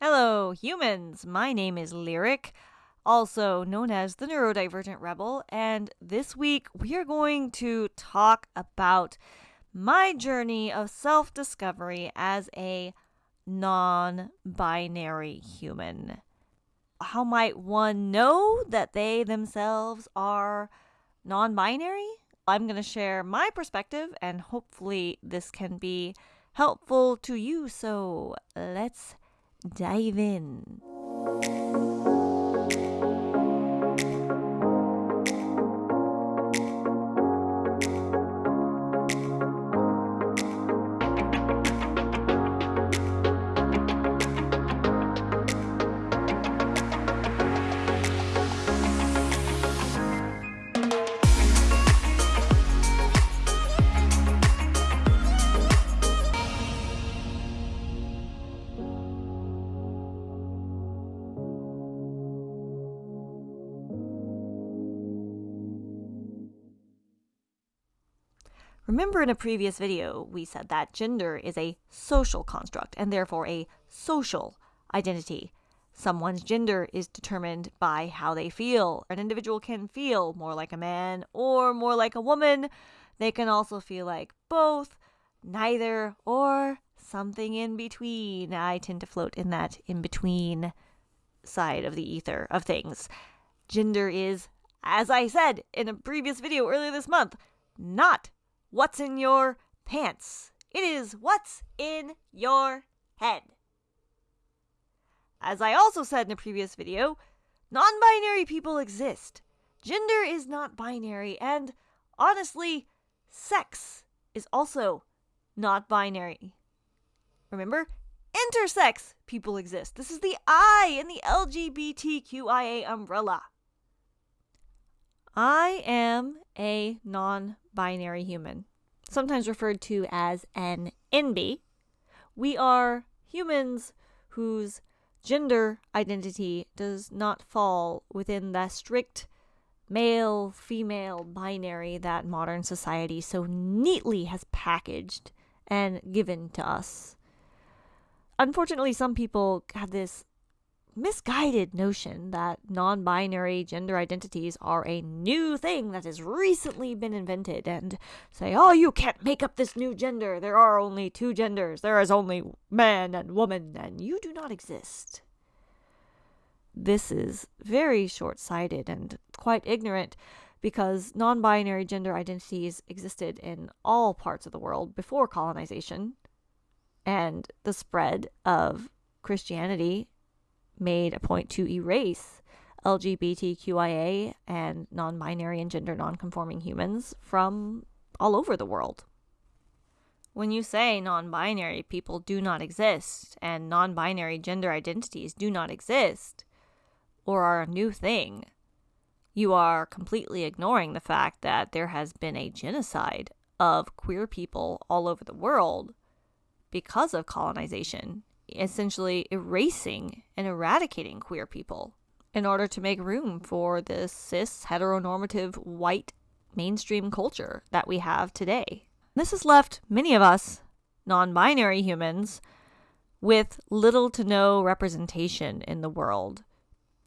Hello, humans! My name is Lyric, also known as the Neurodivergent Rebel, and this week we are going to talk about my journey of self discovery as a non binary human. How might one know that they themselves are non binary? I'm going to share my perspective, and hopefully, this can be helpful to you. So, let's dive in. Remember in a previous video, we said that gender is a social construct and therefore a social identity. Someone's gender is determined by how they feel. An individual can feel more like a man or more like a woman. They can also feel like both, neither, or something in between. I tend to float in that in between side of the ether of things. Gender is, as I said in a previous video earlier this month, not what's in your pants. It is what's in your head. As I also said in a previous video, non binary people exist. Gender is not binary, and honestly, sex is also not binary. Remember, intersex people exist. This is the I in the LGBTQIA umbrella. I am a non binary human, sometimes referred to as an NB. We are humans whose gender identity does not fall within the strict male female binary that modern society so neatly has packaged and given to us. Unfortunately, some people have this misguided notion that non binary gender identities are a new thing that has recently been invented and say, oh, you can't make up this new gender. There are only two genders. There is only man and woman, and you do not exist. This is very short sighted and quite ignorant because non binary gender identities existed in all parts of the world before colonization and the spread of Christianity made a point to erase LGBTQIA and non binary and gender non conforming humans from all over the world. When you say non binary people do not exist and non binary gender identities do not exist or are a new thing, you are completely ignoring the fact that there has been a genocide of queer people all over the world because of colonization essentially erasing and eradicating queer people in order to make room for this cis heteronormative white mainstream culture that we have today. This has left many of us, non binary humans, with little to no representation in the world.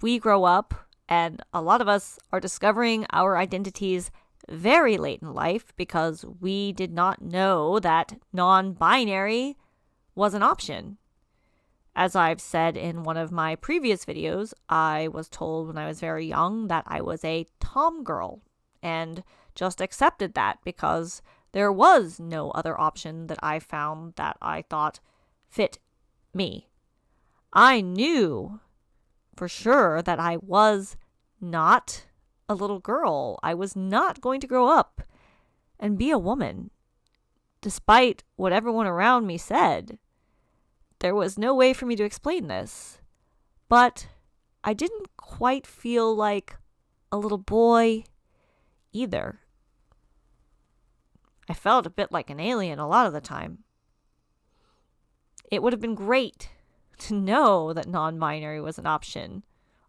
We grow up, and a lot of us are discovering our identities very late in life because we did not know that non binary was an option. As I've said in one of my previous videos, I was told when I was very young that I was a tom girl and just accepted that because there was no other option that I found that I thought fit me. I knew for sure that I was not a little girl. I was not going to grow up and be a woman, despite what everyone around me said. There was no way for me to explain this. But I didn't quite feel like a little boy either. I felt a bit like an alien a lot of the time. It would have been great to know that non binary was an option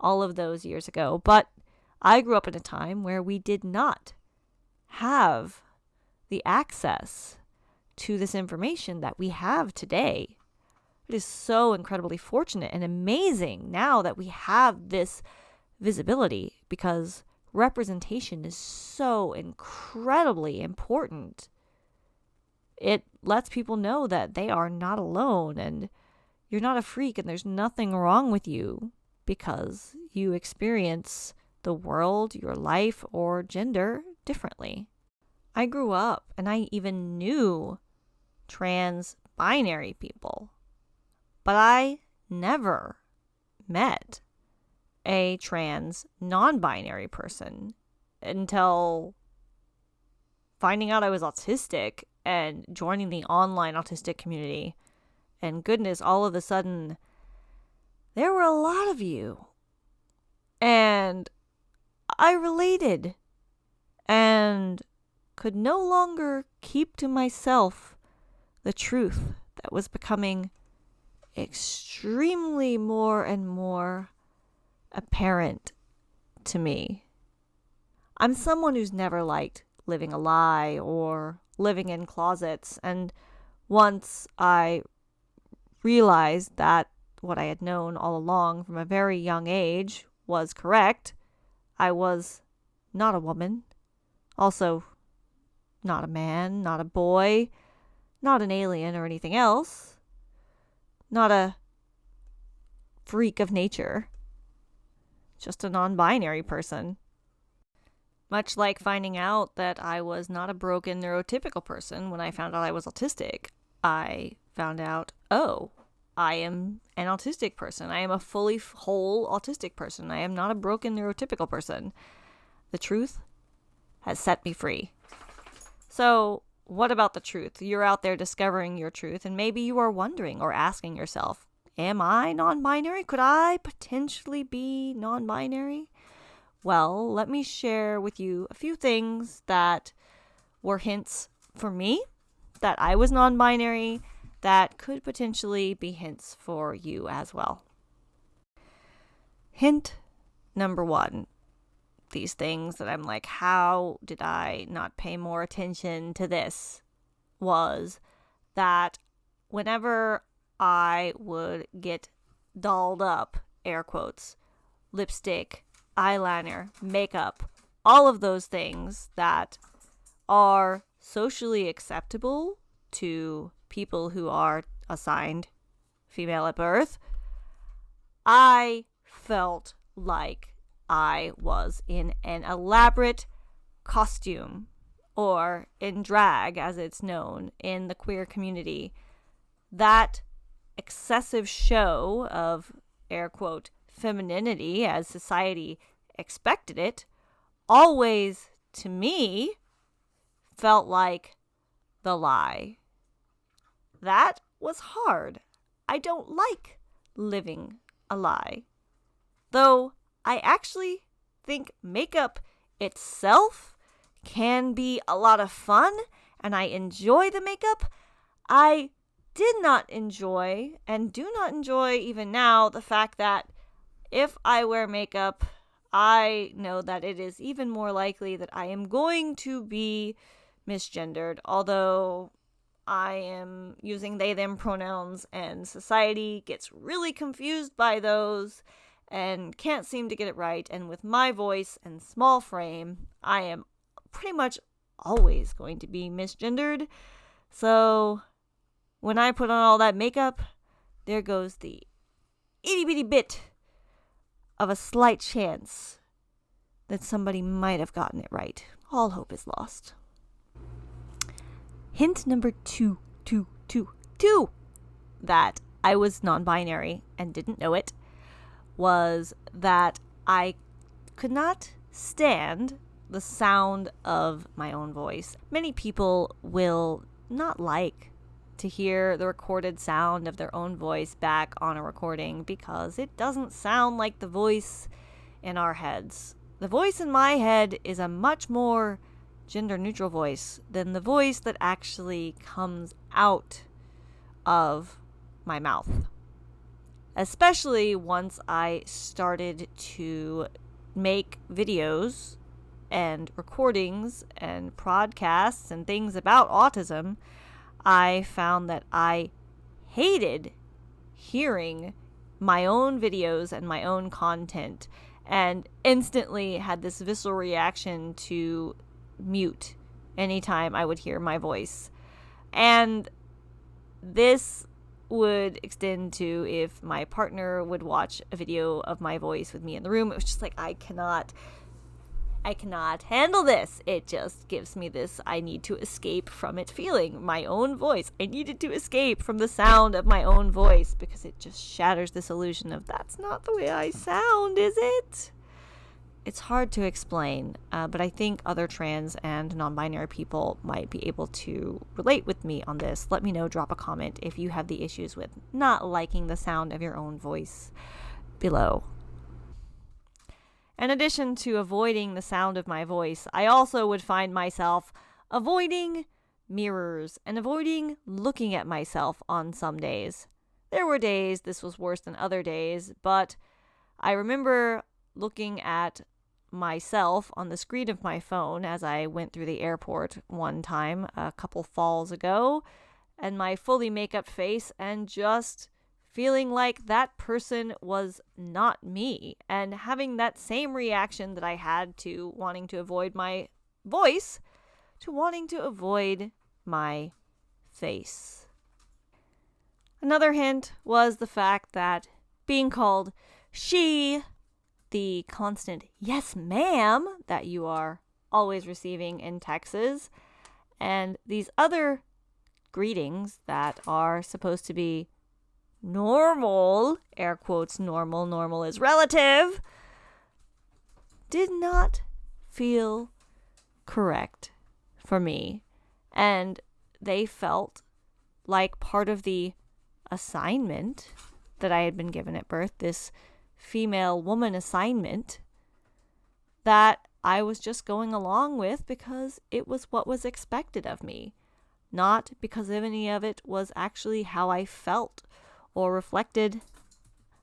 all of those years ago, but I grew up in a time where we did not have the access to this information that we have today It is so incredibly fortunate and amazing now that we have this visibility because representation is so incredibly important. It lets people know that they are not alone and you're not a freak and there's nothing wrong with you because you experience the world, your life, or gender differently. I grew up and I even knew trans binary people, but I never met a trans non binary person until finding out I was autistic and joining the online autistic community. And goodness, all of a sudden, there were a lot of you. And I related and could no longer keep to myself the truth that was becoming extremely more and more apparent to me. I'm someone who's never liked living a lie or living in closets, and once I realized that what I had known all along from a very young age was correct, I was not a woman, also not a man, not a boy, not an alien or anything else, not a freak of nature just a non binary person. Much like finding out that I was not a broken neurotypical person when I found out I was autistic, I found out, oh, I am an autistic person. I am a fully whole autistic person. I am not a broken neurotypical person. The truth has set me free. So, what about the truth? You're out there discovering your truth, and maybe you are wondering or asking yourself, Am I non binary? Could I potentially be non binary? Well, let me share with you a few things that were hints for me that I was non binary that could potentially be hints for you as well. Hint number one these things that I'm like, how did I not pay more attention to this? Was that whenever I would get dolled up, air quotes, lipstick, eyeliner, makeup, all of those things that are socially acceptable to people who are assigned female at birth, I felt like I was in an elaborate costume or in drag, as it's known in the queer community. That excessive show of air quote femininity as society expected it always to me felt like the lie. That was hard. I don't like living a lie. Though I actually think makeup itself can be a lot of fun and I enjoy the makeup, I did not enjoy and do not enjoy even now the fact that if I wear makeup, I know that it is even more likely that I am going to be misgendered, although I am using they them pronouns and society gets really confused by those and can't seem to get it right. And with my voice and small frame, I am pretty much always going to be misgendered. So when I put on all that makeup, there goes the itty bitty bit of a slight chance that somebody might have gotten it right. All hope is lost. Hint number two, two, two, two, that I was non binary and didn't know it was that I could not stand the sound of my own voice. Many people will not like to hear the recorded sound of their own voice back on a recording because it doesn't sound like the voice in our heads. The voice in my head is a much more gender neutral voice than the voice that actually comes out of my mouth. Especially once I started to make videos and recordings and podcasts and things about autism I found that I hated hearing my own videos and my own content and instantly had this visceral reaction to mute anytime I would hear my voice. And this would extend to if my partner would watch a video of my voice with me in the room. It was just like, I cannot I cannot handle this. It just gives me this I need to escape from it feeling. My own voice. I needed to escape from the sound of my own voice because it just shatters this illusion of that's not the way I sound, is it? It's hard to explain, uh, but I think other trans and non binary people might be able to relate with me on this. Let me know, drop a comment if you have the issues with not liking the sound of your own voice below. In addition to avoiding the sound of my voice, I also would find myself avoiding mirrors and avoiding looking at myself on some days. There were days this was worse than other days, but I remember looking at myself on the screen of my phone as I went through the airport one time a couple falls ago, and my fully makeup face, and just feeling like that person was not me and having that same reaction that I had to wanting to avoid my voice to wanting to avoid my face. Another hint was the fact that being called she, the constant yes ma'am that you are always receiving in Texas, and these other greetings that are supposed to be normal, air quotes normal, normal is relative, did not feel correct for me. And they felt like part of the assignment that I had been given at birth, this female woman assignment that I was just going along with because it was what was expected of me, not because of any of it was actually how I felt or reflected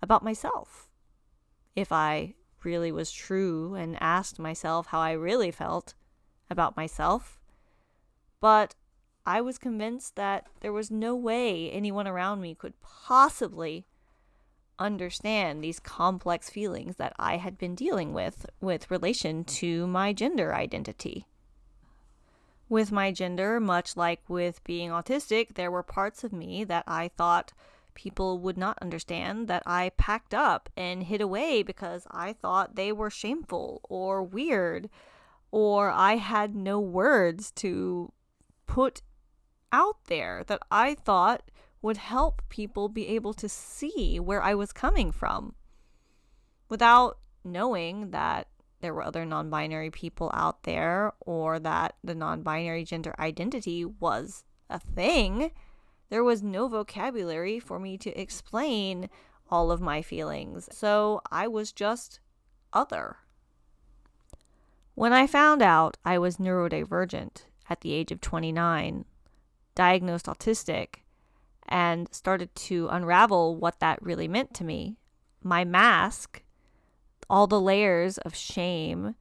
about myself. If I really was true and asked myself how I really felt about myself. But I was convinced that there was no way anyone around me could possibly understand these complex feelings that I had been dealing with with relation to my gender identity. With my gender, much like with being autistic, there were parts of me that I thought people would not understand that I packed up and hid away because I thought they were shameful or weird, or I had no words to put out there that I thought would help people be able to see where I was coming from without knowing that there were other non binary people out there or that the non binary gender identity was a thing there was no vocabulary for me to explain all of my feelings, so I was just other. When I found out I was neurodivergent at the age of 29, diagnosed autistic, and started to unravel what that really meant to me, my mask, all the layers of shame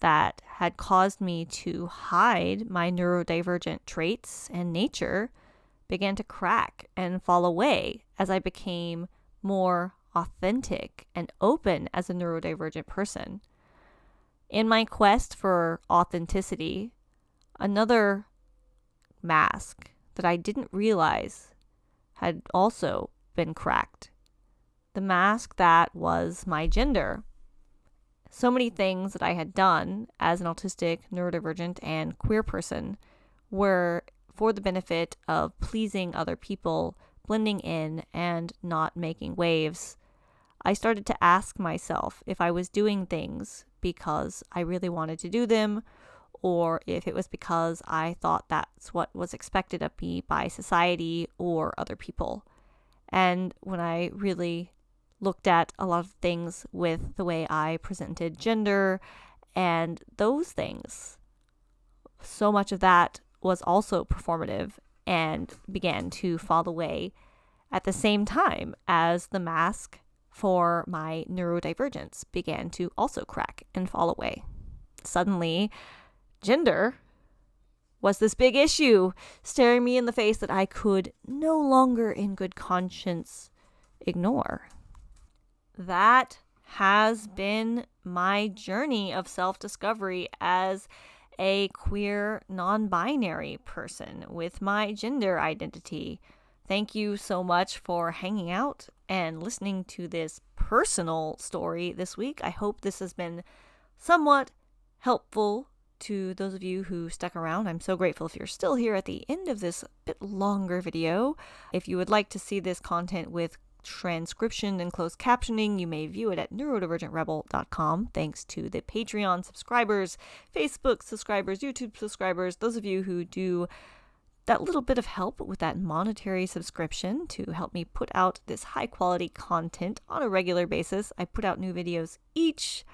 that had caused me to hide my neurodivergent traits and nature began to crack and fall away as I became more authentic and open as a neurodivergent person. In my quest for authenticity, another mask that I didn't realize had also been cracked. The mask that was my gender. So many things that I had done as an autistic, neurodivergent, and queer person were for the benefit of pleasing other people, blending in, and not making waves, I started to ask myself if I was doing things because I really wanted to do them, or if it was because I thought that's what was expected of me by society or other people. And when I really looked at a lot of things with the way I presented gender and those things, so much of that was also performative and began to fall away at the same time as the mask for my neurodivergence began to also crack and fall away. Suddenly, gender was this big issue staring me in the face that I could no longer, in good conscience, ignore. That has been my journey of self discovery as a queer, non binary person with my gender identity. Thank you so much for hanging out and listening to this personal story this week. I hope this has been somewhat helpful to those of you who stuck around. I'm so grateful if you're still here at the end of this bit longer video. If you would like to see this content with transcription and closed captioning, you may view it at neurodivergentrebel.com. Thanks to the Patreon subscribers, Facebook subscribers, YouTube subscribers, those of you who do that little bit of help with that monetary subscription to help me put out this high quality content on a regular basis. I put out new videos each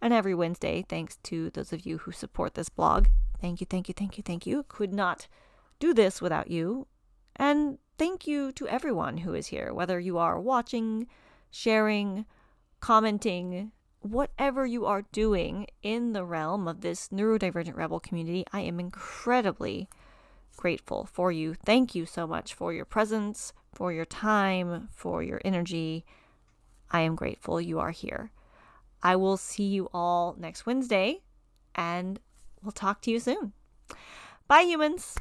and every Wednesday, thanks to those of you who support this blog. Thank you, thank you, thank you, thank you. Could not do this without you. And thank you to everyone who is here, whether you are watching, sharing, commenting, whatever you are doing in the realm of this neurodivergent rebel community. I am incredibly grateful for you. Thank you so much for your presence, for your time, for your energy. I am grateful you are here. I will see you all next Wednesday and we'll talk to you soon. Bye, humans.